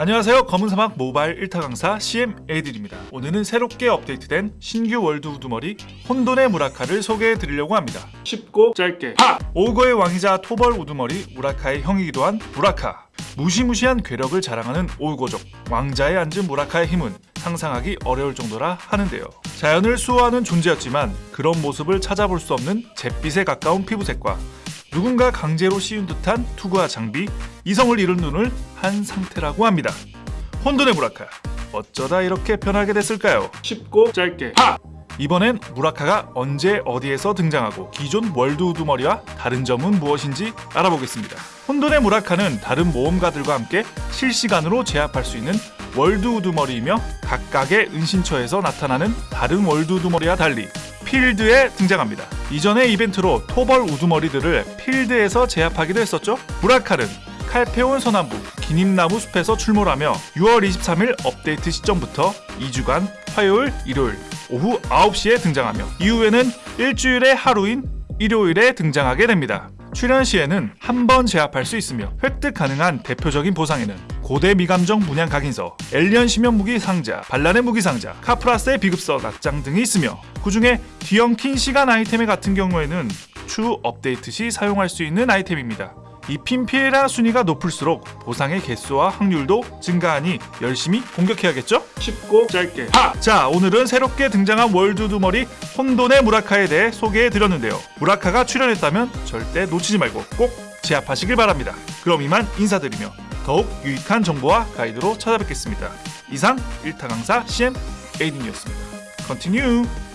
안녕하세요. 검은사막 모바일 1타 강사 CM 에이들입니다. 오늘은 새롭게 업데이트된 신규 월드 우두머리 혼돈의 무라카를 소개해 드리려고 합니다. 쉽고 짧게. 하! 오거의 왕이자 토벌 우두머리 무라카의 형이기도 한 무라카. 무시무시한 괴력을 자랑하는 오우거족 왕좌에 앉은 무라카의 힘은 상상하기 어려울 정도라 하는데요. 자연을 수호하는 존재였지만 그런 모습을 찾아볼 수 없는 잿빛에 가까운 피부색과 누군가 강제로 씌운 듯한 투구와 장비, 이성을 잃은 눈을 한 상태라고 합니다. 혼돈의 무라카, 어쩌다 이렇게 변하게 됐을까요? 쉽고 짧게 하! 이번엔 무라카가 언제 어디에서 등장하고 기존 월드 우두머리와 다른 점은 무엇인지 알아보겠습니다. 혼돈의 무라카는 다른 모험가들과 함께 실시간으로 제압할 수 있는 월드 우두머리이며 각각의 은신처에서 나타나는 다른 월드 우두머리와 달리 필드에 등장합니다. 이전의 이벤트로 토벌 우두머리들을 필드에서 제압하기도 했었죠. 무라칼은 칼페온 서남부 기님나무 숲에서 출몰하며 6월 23일 업데이트 시점부터 2주간 화요일, 일요일 오후 9시에 등장하며 이후에는 일주일의 하루인 일요일에 등장하게 됩니다. 출연 시에는 한 번 제압할 수 있으며 획득 가능한 대표적인 보상에는 고대 미감정 문양 각인서, 엘리언 심연 무기 상자, 반란의 무기 상자, 카프라스의 비급서 납장 등이 있으며 그 중에 뒤엉킨 시간 아이템 같은 경우에는 추 업데이트 시 사용할 수 있는 아이템입니다. 이 핀피에라 순위가 높을수록 보상의 개수와 확률도 증가하니 열심히 공격해야겠죠? 쉽고 짧게 하! 자 오늘은 새롭게 등장한 월드두머리 혼돈의 무라카에 대해 소개해드렸는데요 무라카가 출연했다면 절대 놓치지 말고 꼭 제압하시길 바랍니다 그럼 이만 인사드리며 더욱 유익한 정보와 가이드로 찾아뵙겠습니다 이상 1타 강사 CM 에이딘이었습니다 Continue!